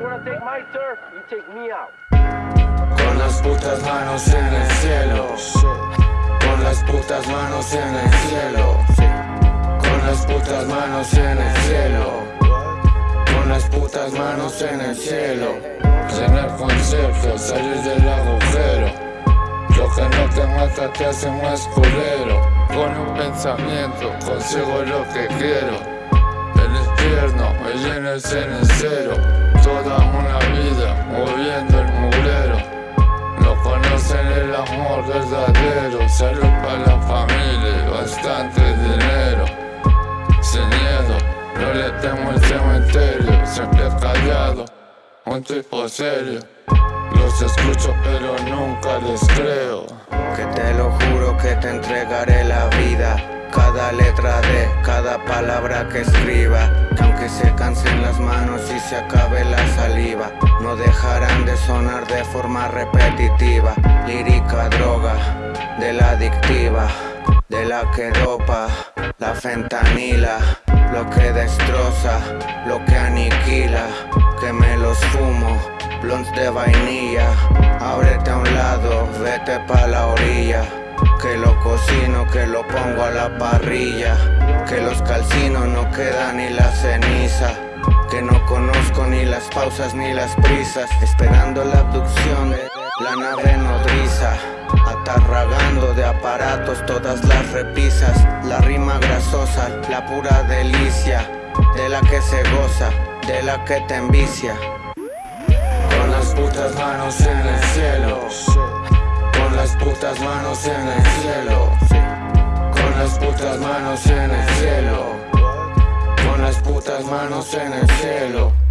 wanna take my turf, you take me out. Con las putas manos en el cielo. Con las putas manos en el cielo. Con las putas manos en el cielo. Con las putas manos en el cielo. Llenar conceptos, salir del agujero. Lo que no te mata te hace más culero. Con un pensamiento consigo lo que quiero me llenes en el cero Toda una vida moviendo el mugrero. No conocen el amor verdadero. Salud para la familia, bastante dinero. Sin miedo, no le temo el cementerio. Siempre callado, un tipo serio. Los escucho pero nunca les creo. Que te lo juro que te entregaré la vida. Cada letra de cada palabra que escriba. Que aunque se cansen las manos y se acabe la saliva No dejarán de sonar de forma repetitiva. Lírica droga de la adictiva De la que dopa la fentanila. Lo que destroza, lo que aniquila. Que me los fumo, blondes de vainilla. Ábrete a un lado, vete pa' que lo pongo a la parrilla. Que los calcinos no quedan ni la ceniza. Que no conozco ni las pausas ni las prisas. Esperando la abducción de la nave nodriza. Atarragando de aparatos todas las repisas. La rima grasosa, la pura delicia. De la que se goza, de la que te envicia. Con las putas manos en el cielo las putas manos en el cielo. Con las putas manos en el cielo. Con las putas manos en el cielo